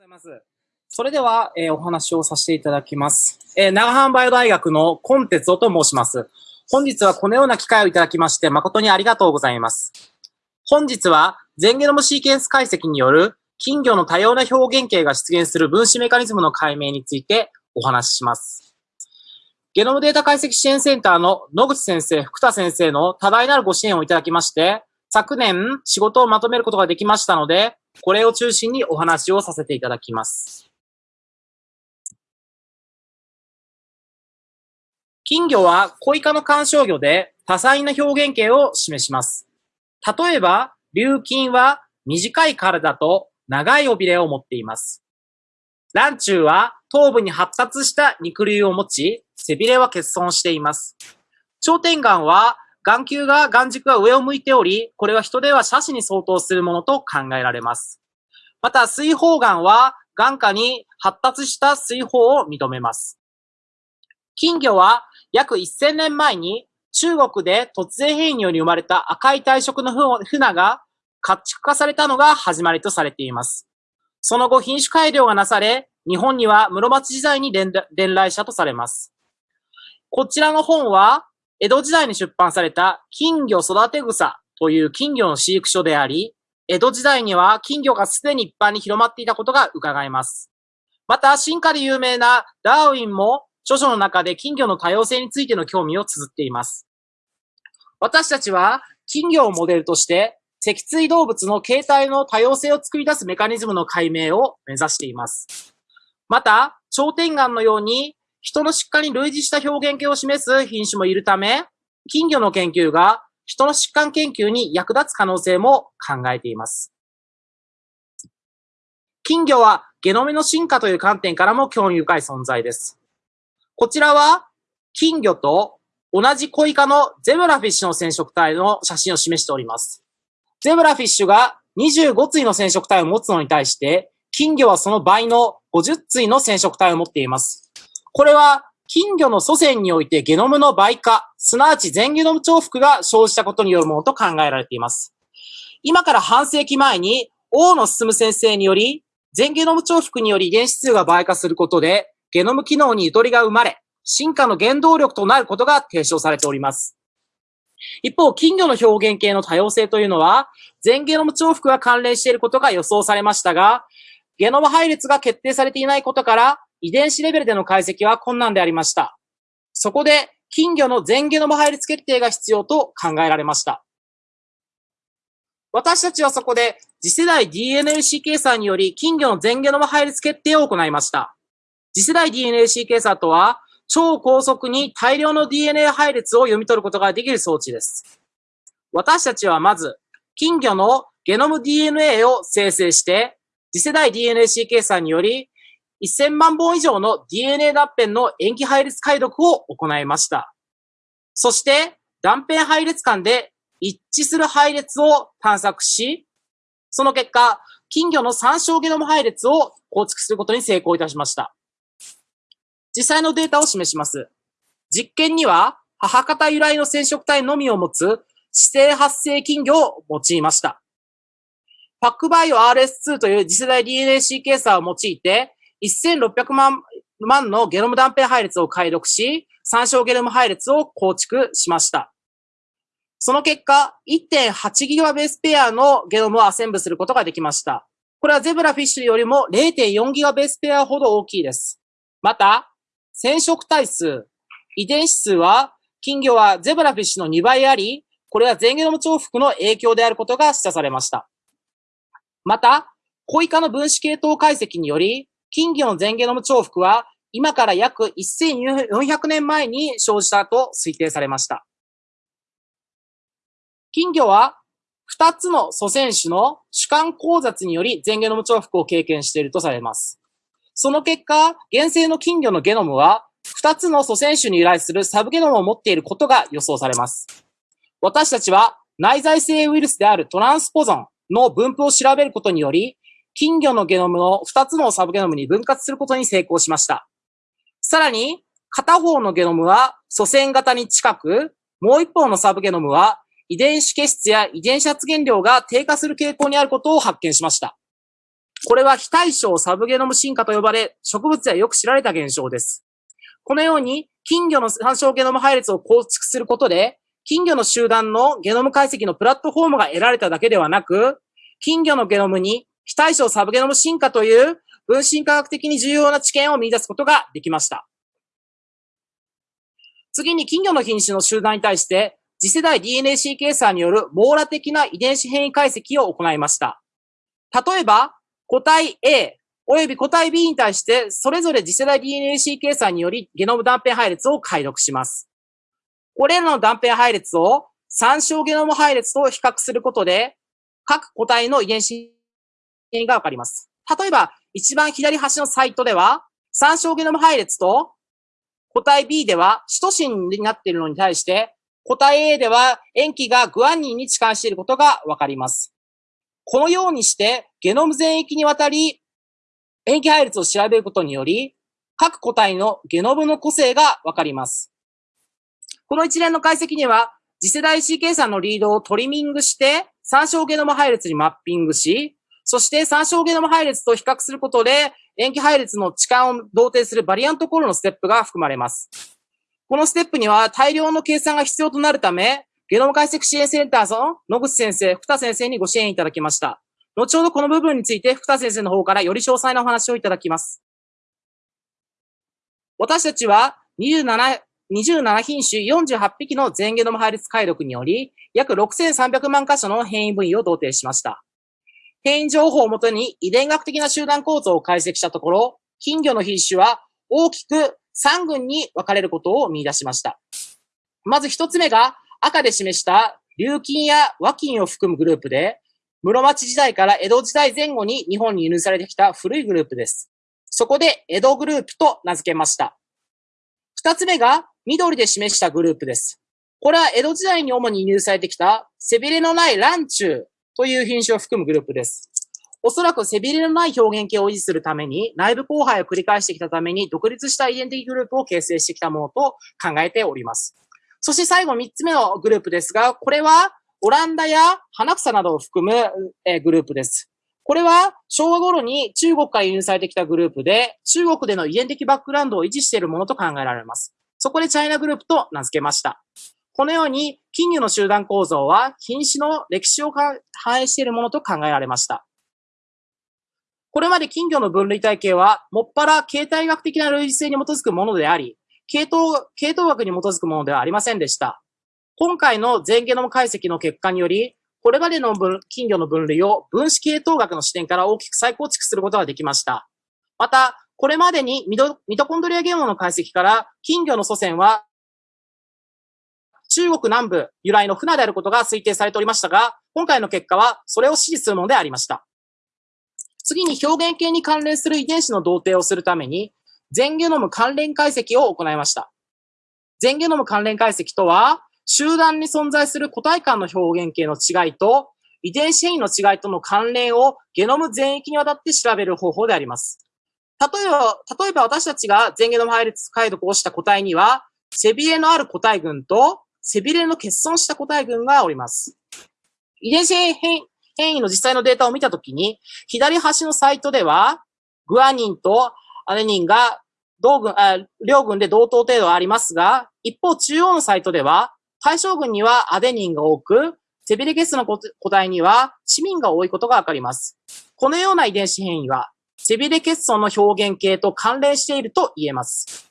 ございます。それでは、えー、お話をさせていただきます。えー、長浜バイオ大学のコンテツオと申します。本日はこのような機会をいただきまして誠にありがとうございます。本日は全ゲノムシーケンス解析による金魚の多様な表現形が出現する分子メカニズムの解明についてお話しします。ゲノムデータ解析支援センターの野口先生、福田先生の多大なるご支援をいただきまして、昨年仕事をまとめることができましたので、これを中心にお話をさせていただきます。金魚は小イカの干渉魚で多彩な表現形を示します。例えば、琉金は短い体と長い尾びれを持っています。ランチューは頭部に発達した肉類を持ち、背びれは欠損しています。頂点眼は眼球が眼軸が上を向いており、これは人では斜視に相当するものと考えられます。また、水泡眼は眼下に発達した水泡を認めます。金魚は約1000年前に中国で突然変異により生まれた赤い体色の船が家畜化されたのが始まりとされています。その後品種改良がなされ、日本には室町時代に伝来したとされます。こちらの本は江戸時代に出版された金魚育て草という金魚の飼育書であり、江戸時代には金魚がすでに一般に広まっていたことが伺えます。また、進化で有名なダーウィンも著書の中で金魚の多様性についての興味を綴っています。私たちは金魚をモデルとして脊椎動物の形態の多様性を作り出すメカニズムの解明を目指しています。また、頂点眼のように人の疾患に類似した表現形を示す品種もいるため、金魚の研究が人の疾患研究に役立つ可能性も考えています。金魚はゲノメの進化という観点からも興味深い存在です。こちらは金魚と同じコイ科のゼブラフィッシュの染色体の写真を示しております。ゼブラフィッシュが25対の染色体を持つのに対して、金魚はその倍の50対の染色体を持っています。これは金魚の祖先においてゲノムの倍化、すなわち全ゲノム重複が生じたことによるものと考えられています。今から半世紀前に、大野進先生により、全ゲノム重複により遺伝子数が倍化することで、ゲノム機能にゆとりが生まれ、進化の原動力となることが提唱されております。一方、金魚の表現系の多様性というのは、全ゲノム重複が関連していることが予想されましたが、ゲノム配列が決定されていないことから、遺伝子レベルでの解析は困難でありました。そこで、金魚の全ゲノム配列決定が必要と考えられました。私たちはそこで次世代 DNA-C 計算により金魚の全ゲノム配列決定を行いました。次世代 DNA-C 計算とは、超高速に大量の DNA 配列を読み取ることができる装置です。私たちはまず、金魚のゲノム DNA を生成して、次世代 DNA-C 計算により1000万本以上の DNA 断片の塩基配列解読を行いました。そして、断片配列間で一致する配列を探索し、その結果、金魚の参照ゲノム配列を構築することに成功いたしました。実際のデータを示します。実験には、母方由来の染色体のみを持つ指定発生金魚を用いました。パックバイオ RS2 という次世代 DNA シーケーサーを用いて、1600万万のゲノム断片配列を解読し、参照ゲノム配列を構築しました。その結果、1.8ギガベースペアのゲノムをアセンブすることができました。これはゼブラフィッシュよりも0.4ギガベースペアほど大きいです。また、染色体数、遺伝子数は、金魚はゼブラフィッシュの2倍あり、これは全ゲノム重複の影響であることが示唆されました。また、コイ科の分子系統解析により、金魚の全ゲノム重複は今から約1400年前に生じたと推定されました。金魚は2つの祖先種の主観交雑により全ゲノム重複を経験しているとされます。その結果、原生の金魚のゲノムは2つの祖先種に由来するサブゲノムを持っていることが予想されます。私たちは内在性ウイルスであるトランスポゾンの分布を調べることにより、金魚のゲノムの2つのサブゲノムに分割することに成功しました。さらに、片方のゲノムは祖先型に近く、もう一方のサブゲノムは遺伝子結質や遺伝子発現量が低下する傾向にあることを発見しました。これは非対称サブゲノム進化と呼ばれ、植物ではよく知られた現象です。このように、金魚の参照ゲノム配列を構築することで、金魚の集団のゲノム解析のプラットフォームが得られただけではなく、金魚のゲノムに非対称サブゲノム進化という分身科学的に重要な知見を見出すことができました。次に金魚の品種の集団に対して次世代 DNA-C 計算による網羅的な遺伝子変異解析を行いました。例えば、個体 A 及び個体 B に対して、それぞれ次世代 DNA-C 計算によりゲノム断片配列を解読します。これらの断片配列を参照ゲノム配列と比較することで、各個体の遺伝子変異がわかります。例えば、一番左端のサイトでは、参照ゲノム配列と個体 B では、シトシンになっているのに対して、個体 A では塩基がグアニンに置換していることがわかります。このようにして、ゲノム全域にわたり、塩基配列を調べることにより、各個体のゲノムの個性がわかります。この一連の解析には、次世代 C 計算のリードをトリミングして、参照ゲノム配列にマッピングし、そして参照ゲノム配列と比較することで、塩基配列の置換を同定するバリアントコールのステップが含まれます。このステップには大量の計算が必要となるため、ゲノム解析支援センターの野口先生、福田先生にご支援いただきました。後ほどこの部分について福田先生の方からより詳細なお話をいただきます。私たちは27、27品種48匹の全ゲノム配列解読により、約6300万箇所の変異部位を同定しました。変異情報をもとに遺伝学的な集団構造を解析したところ、金魚の品種は大きく3群に分かれることを見出しました。まず一つ目が赤で示した琉金や和金を含むグループで、室町時代から江戸時代前後に日本に輸入されてきた古いグループです。そこで江戸グループと名付けました。二つ目が緑で示したグループです。これは江戸時代に主に輸入されてきた背びれのないランチューという品種を含むグループです。おそらく背びれのない表現形を維持するために、内部交配を繰り返してきたために、独立した遺伝的グループを形成してきたものと考えております。そして最後3つ目のグループですが、これはオランダや花草などを含む、えグループです。これは昭和頃に中国から輸入されてきたグループで、中国での遺伝的バックグラウンドを維持しているものと考えられます。そこでチャイナグループと名付けました。このように、金魚の集団構造は品種の歴史を反映しているものと考えられました。これまで金魚の分類体系は、もっぱら形態学的な類似性に基づくものであり、系統、系統学に基づくものではありませんでした。今回の全ゲノム解析の結果により、これまでの金魚の分類を分子系統学の視点から大きく再構築することができました。また、これまでにミトコンドリアゲノムの解析から金魚の祖先は中国南部由来の船であることが推定されておりましたが、今回の結果はそれを支持するものでありました。次に表現系に関連する遺伝子の同定をするために、全ゲノム関連解析を行いました。全ゲノム関連解析とは、集団に存在する個体間の表現系の違いと、遺伝子変異の違いとの関連をゲノム全域にわたって調べる方法であります。例えば、例えば私たちが全ゲノム配列解読をした個体には、背びれのある個体群と、背びれの欠損した個体群がおります。遺伝子変変異の実際のデータを見たときに、左端のサイトでは、グアニンとアデニンが同群、あ両群で同等程度ありますが、一方中央のサイトでは、対象群にはアデニンが多く、セビリケスの個体には市民が多いことがわかります。このような遺伝子変異は、セビレ欠損の表現系と関連していると言えます。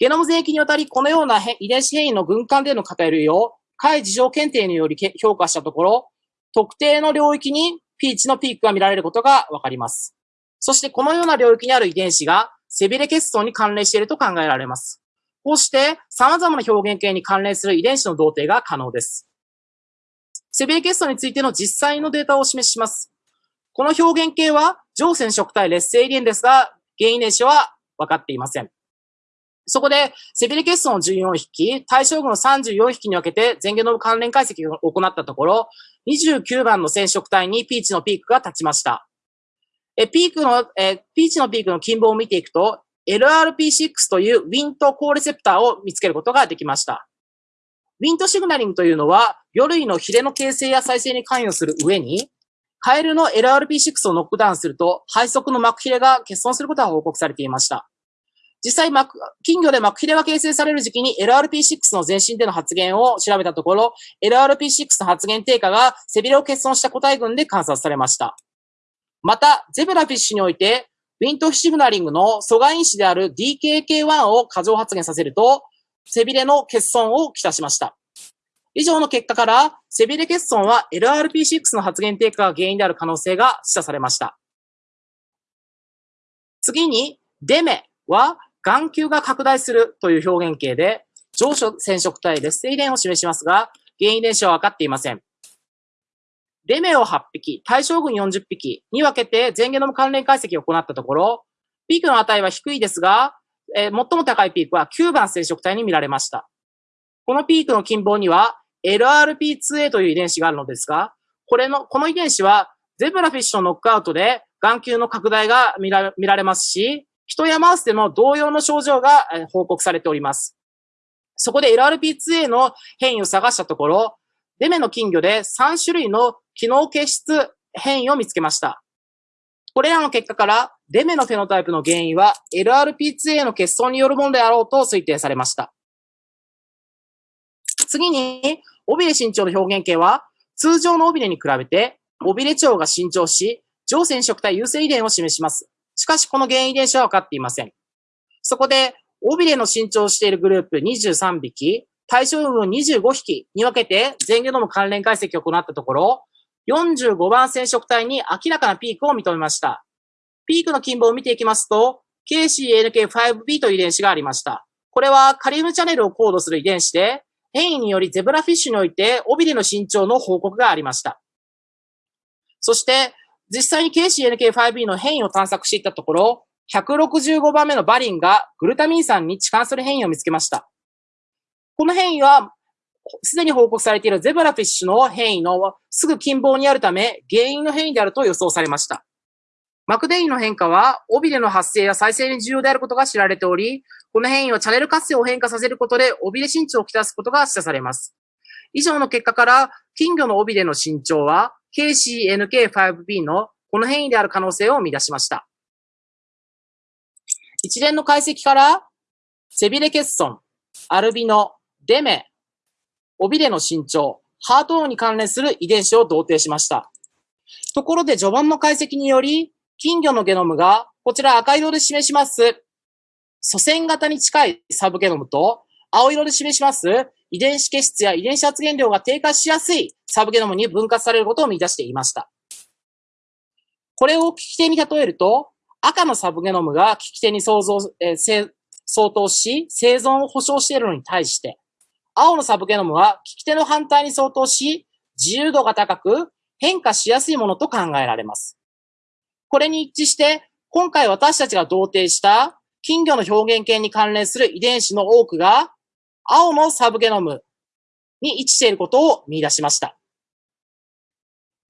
ゲノム全域にわたり、このような遺伝子変異の群間での偏りを、解事情検定により評価したところ、特定の領域にピーチのピークが見られることがわかります。そしてこのような領域にある遺伝子が背びれ欠損に関連していると考えられます。こうして様々な表現系に関連する遺伝子の同定が可能です。背びれ欠損についての実際のデータをお示しします。この表現系は上染色体劣勢遺伝ですが、原因遺伝子は分かっていません。そこで、背びれ欠損を14匹、対象群を34匹に分けて全ゲノム関連解析を行ったところ、29番の染色体にピーチのピークが立ちました。え、ピークの、え、ピーチのピークの近傍を見ていくと、LRP6 というウィントコーレセプターを見つけることができました。ウィントシグナリングというのは、魚類のヒレの形成や再生に関与する上に、カエルの LRP6 をノックダウンすると、肺側の膜ヒレが欠損することが報告されていました。実際、金魚で膜ヒレが形成される時期に LRP6 の全身での発現を調べたところ、LRP6 の発現低下が背びれを欠損した個体群で観察されました。また、ゼブラフィッシュにおいて、ウィントシグナリングの阻害因子である DKK1 を過剰発現させると、背びれの欠損をきたしました。以上の結果から、背びれ欠損は LRP6 の発現低下が原因である可能性が示唆されました。次に、デメは眼球が拡大するという表現形で、上昇染色体劣勢遺伝を示しますが、原因遺伝子は分かっていません。レメオ8匹、対象群40匹に分けて全ゲノム関連解析を行ったところ、ピークの値は低いですが、えー、最も高いピークは9番染色体に見られました。このピークの近傍には LRP2A という遺伝子があるのですが、これの、この遺伝子はゼブラフィッシュのノックアウトで眼球の拡大が見ら見られますし、人やマウスでも同様の症状が報告されております。そこで LRP2A の変異を探したところ、デメの金魚で3種類の機能結質変異を見つけました。これらの結果から、デメのフェノタイプの原因は LRP2A の欠損によるものであろうと推定されました。次に、尾びれ身長の表現形は、通常の尾びれに比べて、尾びれ長が伸長し、上染色体優性遺伝を示します。しかし、この原因遺伝子は分かっていません。そこで、尾びれの伸長しているグループ23匹、対象群を25匹に分けて全ゲノム関連解析を行ったところ、45番染色体に明らかなピークを認めました。ピークの近傍を見ていきますと、KCNK5B という遺伝子がありました。これはカリウムチャンネルをコードする遺伝子で、変異によりゼブラフィッシュにおいて尾びれの身長の報告がありました。そして、実際に KCNK5B の変異を探索していったところ、165番目のバリンがグルタミン酸に置換する変異を見つけました。この変異は、すでに報告されているゼブラフィッシュの変異のすぐ近傍にあるため、原因の変異であると予想されました。マクデインの変化は、尾びれの発生や再生に重要であることが知られており、この変異はチャネル活性を変化させることで、尾びれ身長をきたすことが示唆されます。以上の結果から、金魚の尾びれの身長は、KCNK5B のこの変異である可能性を生み出しました。一連の解析から、背びれ欠損、アルビノ、デメ、尾びれの身長、ハート音に関連する遺伝子を同定しました。ところで序盤の解析により、金魚のゲノムが、こちら赤色で示します、祖先型に近いサブゲノムと、青色で示します遺伝子結質や遺伝子発現量が低下しやすいサブゲノムに分割されることを見出していました。これを聞き手に例えると、赤のサブゲノムが聞き手に想像、えー、相当し、生存を保障しているのに対して、青のサブゲノムは聞き手の反対に相当し、自由度が高く変化しやすいものと考えられます。これに一致して、今回私たちが同定した金魚の表現系に関連する遺伝子の多くが、青のサブゲノムに位置していることを見出しました。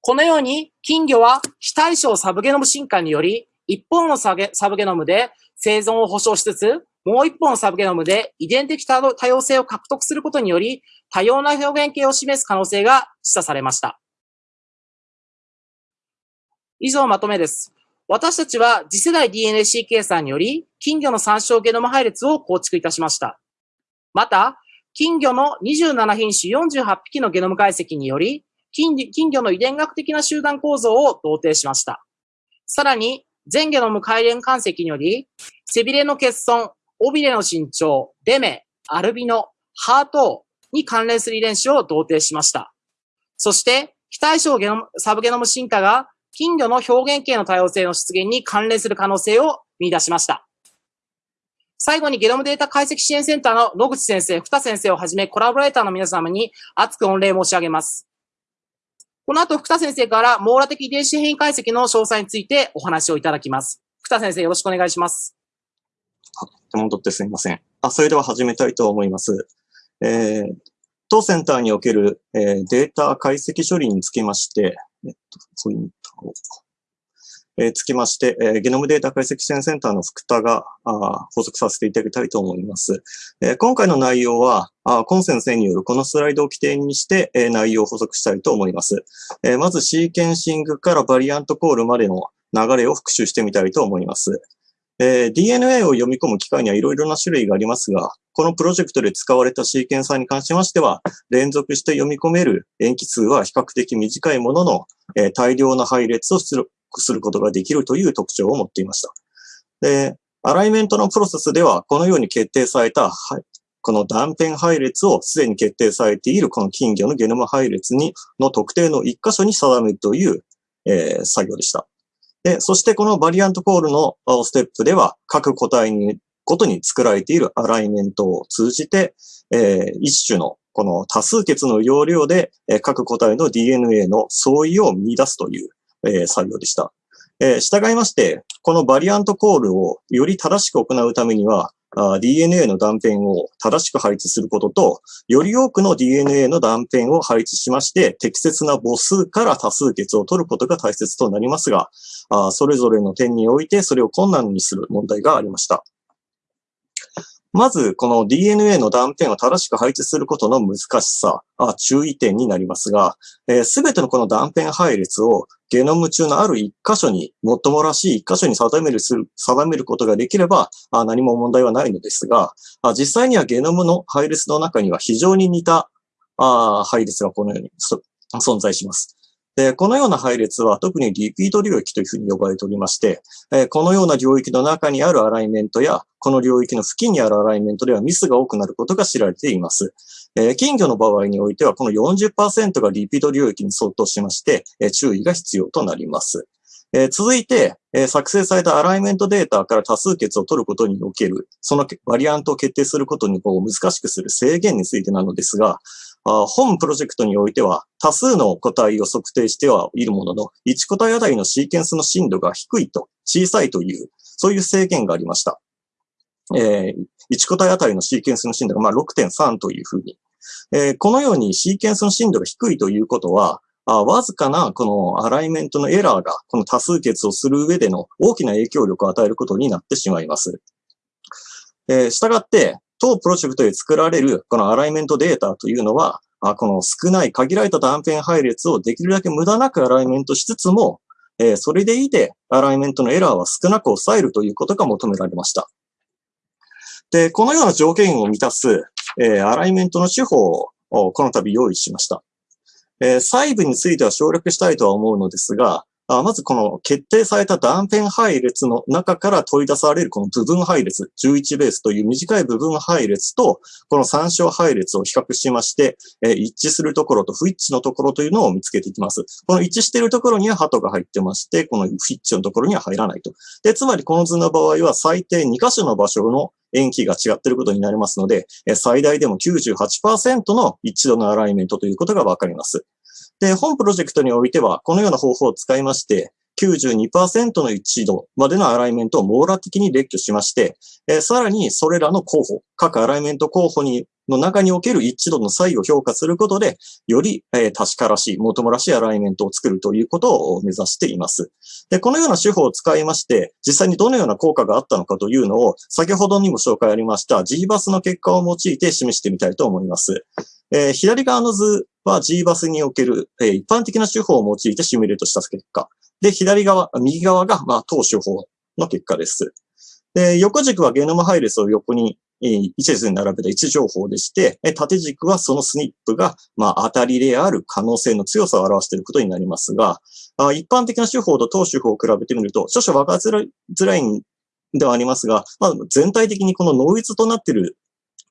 このように、金魚は非対称サブゲノム進化により、一本のサブゲノムで生存を保障しつつ、もう一本のサブゲノムで遺伝的多様性を獲得することにより、多様な表現形を示す可能性が示唆されました。以上まとめです。私たちは次世代 DNA-C 計算により、金魚の参照ゲノム配列を構築いたしました。また、金魚の27品種48匹のゲノム解析により、金魚の遺伝学的な集団構造を同定しました。さらに、全ゲノム改連解析により、背びれの欠損、尾びれの身長、デメ、アルビノ、ハートに関連する遺伝子を同定しました。そして、非対称ゲノム、サブゲノム進化が金魚の表現形の多様性の出現に関連する可能性を見出しました。最後にゲノムデータ解析支援センターの野口先生、二先生をはじめコラボレーターの皆様に熱く御礼申し上げます。この後、福田先生から網羅的遺伝子変異解析の詳細についてお話をいただきます。福田先生、よろしくお願いします。手元ってすみません。あ、それでは始めたいと思います。えー、当センターにおける、えー、データ解析処理につきまして、えっと、ポイントを、え、つきまして、え、ゲノムデータ解析支援センターの福田があ補足させていただきたいと思います。え、今回の内容は、あコン先生によるこのスライドを起点にして、え、内容を補足したいと思います。え、まずシーケンシングからバリアントコールまでの流れを復習してみたいと思います。えー、DNA を読み込む機械にはいろいろな種類がありますが、このプロジェクトで使われたシーケンサーに関しましては、連続して読み込める塩基数は比較的短いものの、えー、大量の配列をするすることができるという特徴を持っていました。で、アライメントのプロセスでは、このように決定された、この断片配列をすでに決定されているこの金魚のゲノム配列に、の特定の一箇所に定めるという、えー、作業でした。で、そしてこのバリアントコールのステップでは、各個体にごとに作られているアライメントを通じて、えー、一種のこの多数決の要領で、各個体の DNA の相違を見出すという、えー、作業でした。えー、従いまして、このバリアントコールをより正しく行うためには、DNA の断片を正しく配置することと、より多くの DNA の断片を配置しまして、適切な母数から多数決を取ることが大切となりますが、それぞれの点においてそれを困難にする問題がありました。まず、この DNA の断片を正しく配置することの難しさ、あ注意点になりますが、す、え、べ、てのこの断片配列をゲノム中のある一箇所に、もっともらしい一箇所に定めるする、定めることができれば、あ何も問題はないのですがあ、実際にはゲノムの配列の中には非常に似たあ配列がこのように存在します。で、このような配列は特にリピート領域というふうに呼ばれておりまして、えこのような領域の中にあるアライメントや、この領域の付近にあるアライメントではミスが多くなることが知られています。え金魚の場合においては、この40%がリピート領域に相当しまして、え注意が必要となります。え続いて、え作成されたアライメントデータから多数決を取ることにおける、そのバリアントを決定することにこう難しくする制限についてなのですが、本プロジェクトにおいては多数の個体を測定してはいるものの、1個体あたりのシーケンスの深度が低いと、小さいという、そういう制限がありました。えー、1個体あたりのシーケンスの深度がまあ6.3というふうに。えー、このようにシーケンスの深度が低いということは、あわずかなこのアライメントのエラーがこの多数決をする上での大きな影響力を与えることになってしまいます。えー、したがって、当プロジェクトで作られるこのアライメントデータというのは、この少ない限られた断片配列をできるだけ無駄なくアライメントしつつも、えそれでいいでアライメントのエラーは少なく抑えるということが求められました。で、このような条件を満たす、えアライメントの手法をこの度用意しました。え細部については省略したいとは思うのですが、あまずこの決定された断片配列の中から取り出されるこの部分配列、11ベースという短い部分配列と、この参照配列を比較しまして、え一致するところと不一致のところというのを見つけていきます。この一致しているところには鳩が入ってまして、この不一致のところには入らないと。で、つまりこの図の場合は最低2箇所の場所の塩基が違っていることになりますので、最大でも98%の一致度のアライメントということがわかります。で、本プロジェクトにおいては、このような方法を使いまして、92%の一度までのアライメントを網羅的に列挙しまして、えー、さらにそれらの候補、各アライメント候補にの中における一致度の差異を評価することで、より、えー、確からしい、もともらしいアライメントを作るということを目指しています。で、このような手法を使いまして、実際にどのような効果があったのかというのを、先ほどにも紹介ありました GBAS の結果を用いて示してみたいと思います。えー、左側の図は G バスにおける、えー、一般的な手法を用いてシミュレートした結果。で、左側、右側が、まあ、当手法の結果です。で、横軸はゲノム配列を横に、えー、一列に並べた位置情報でして、え縦軸はそのスニップが、まあ、当たりである可能性の強さを表していることになりますが、あ一般的な手法と当手法を比べてみると、少々分かりづらいんではありますが、まあ、全体的にこのノイズとなっている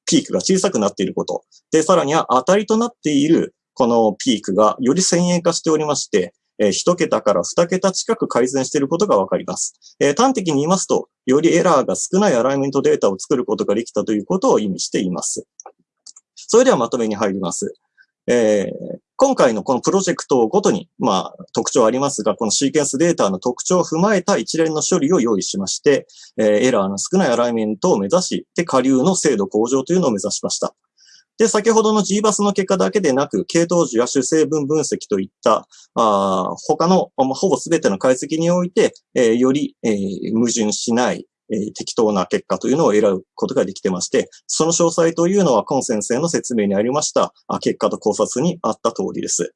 ピークが小さくなっていること。で、さらには当たりとなっているこのピークがより先鋭化しておりまして、えー、1桁から2桁近く改善していることがわかります。えー、端的に言いますと、よりエラーが少ないアライメントデータを作ることができたということを意味しています。それではまとめに入ります。えー、今回のこのプロジェクトごとに、まあ、特徴ありますが、このシーケンスデータの特徴を踏まえた一連の処理を用意しまして、えー、エラーの少ないアライメントを目指し、で、下流の精度向上というのを目指しました。で、先ほどの G バスの結果だけでなく、系統樹や主成分分析といった、あ他の、まあ、ほぼ全ての解析において、えー、より、えー、矛盾しない、え、適当な結果というのを得ることができてまして、その詳細というのは、コン先生の説明にありました、あ結果と考察にあった通りです。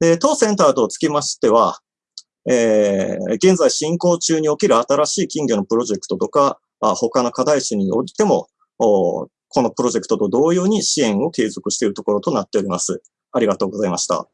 で、当センターとつきましては、えー、現在進行中に起きる新しい金魚のプロジェクトとか、あ他の課題種においても、このプロジェクトと同様に支援を継続しているところとなっております。ありがとうございました。